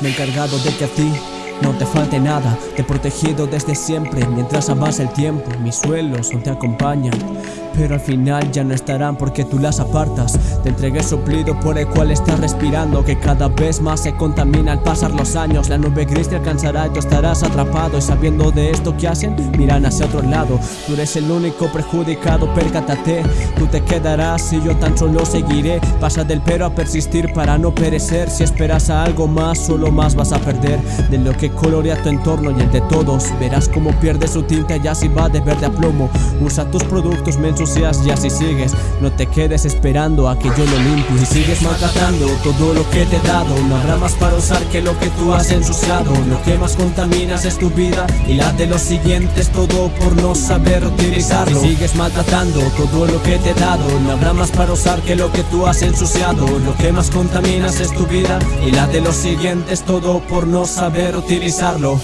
Me he encargado de que a ti no te falte nada, te he protegido desde siempre Mientras avanza el tiempo, mis suelos no te acompañan pero al final ya no estarán porque tú las apartas. Te entregué suplido por el cual estás respirando Que cada vez más se contamina al pasar los años. La nube gris te alcanzará y tú estarás atrapado. Y sabiendo de esto que hacen, miran hacia otro lado. Tú eres el único perjudicado, percátate. Tú te quedarás y yo tan solo seguiré. Pasa del pero a persistir para no perecer. Si esperas a algo más, solo más vas a perder. De lo que colorea tu entorno y el de todos. Verás cómo pierde su tinta y así va de verde a plomo. Usa tus productos mensos y así sigues No te quedes esperando a que yo lo limpie. Y sigues maltratando todo lo que te he dado No habrá más para usar que lo que tú has ensuciado. Lo que más contaminas es tu vida Y la de los siguientes todo por no saber utilizarlo. Y sigues maltratando todo lo que te he dado No habrá más para usar que lo que tú has ensuciado. Lo que más contaminas es tu vida Y la de los siguientes todo por no saber utilizarlo